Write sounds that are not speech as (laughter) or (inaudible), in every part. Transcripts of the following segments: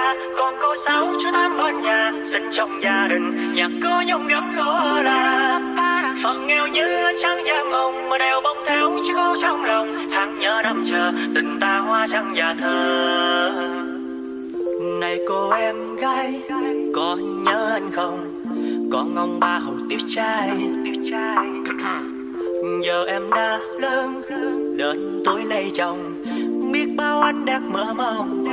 là con cô sáu chú tám ở nhà sinh trong gia đình. Nhà có nhung gấm lúa là phần nghèo như trắng da mộng mà đeo bông theo chứ có trong lòng tháng nhớ năm chờ, tình ta hoa trắng già thơ. Này cô em gái, có nhớ anh không? Con ông ba hầu tiếp trai. (clears throat) Giờ em đã lớn, đến tuổi lấy chồng. Biết bao anh đang mơ mộng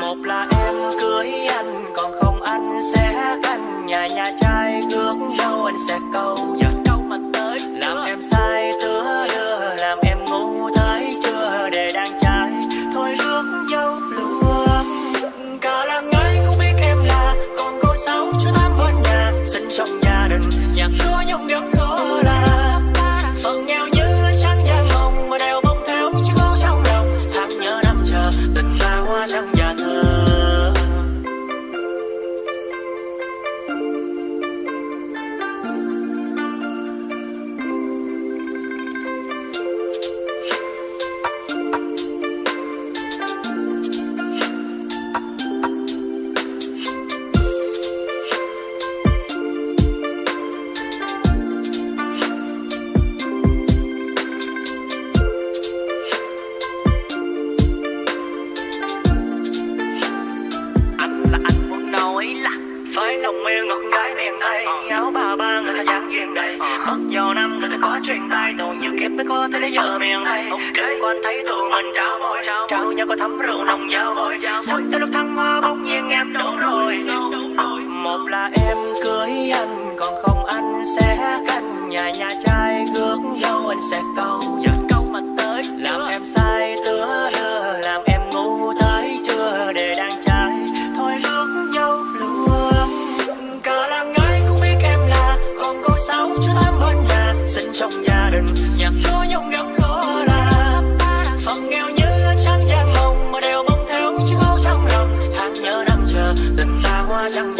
một là em cưới anh, còn không anh sẽ canh nhà nhà trai ước đâu anh lòng yêu ngọt gái miền tây áo ba ba người ta dáng duyên đầy. Mất nhiều năm người ta có truyền tay. Tù nhiều kiếp mới có thể lấy vợ miền tây đời quan thấy tụi mình trao môi. Trao nhau có thấm rượu nồng giao môi sao tới lúc thăng hoa bỗng nhiên em đổ rồi. Một là em cưới anh còn không anh sẽ canh. Nhà nhà trai ước dâu anh sẽ câu giờ 等大话讲。